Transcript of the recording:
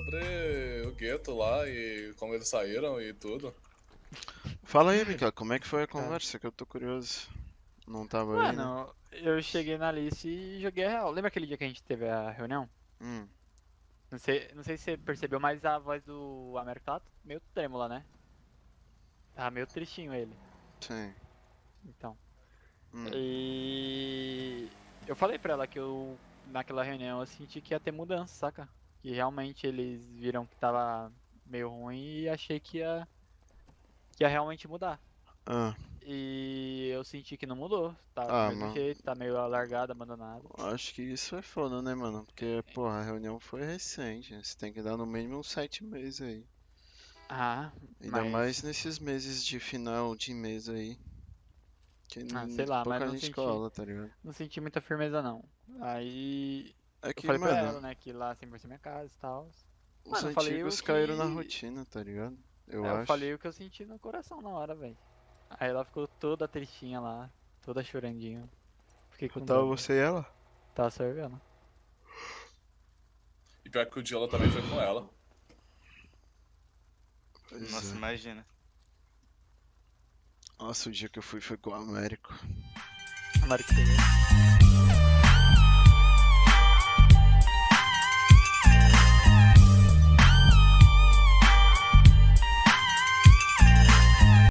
sobre o gueto lá e como eles saíram e tudo. Fala aí, Mikael, como é que foi a conversa? Que eu tô curioso. Não tava aí, né? Mano, eu cheguei na Alice e joguei a real. Lembra aquele dia que a gente teve a reunião? Hum, Não sei, não sei se você percebeu, mas a voz do Américo tava meio trêmula, né? Tava meio tristinho ele. sim. Então. Hum. E eu falei pra ela que eu naquela reunião eu senti que ia ter mudança, saca? Que realmente eles viram que tava meio ruim e achei que ia que ia realmente mudar. Ah, E eu senti que não mudou, tá Ah, mesmo jeito, tá meio alargado, abandonado. acho que isso é foda, né, mano? Porque, porra, a reunião foi recente. Você tem que dar no mínimo uns sete meses aí. Ah, Ainda mas mais nesses meses de final de mês aí. Que Ah, sei lá, pouca mas não gente senti. cola, tá ligado? não senti muita firmeza não. Aí É eu que, falei pra mano, ela, né, que lá sempre vai ser minha casa e tal. os Mano, eu falei antigos o caíram na que- rotina, tá ligado? Eu eu acho. falei o que eu senti no coração na hora, velho. Aí ela ficou toda tristinha lá, toda chorandinha. Fiquei com Tava dó. você e ela? Tava sorvendo. E pior que o Diola também foi com ela. Pois Nossa, é. imagina. Nossa, o dia que eu fui foi com o Américo. A Mari que pegou.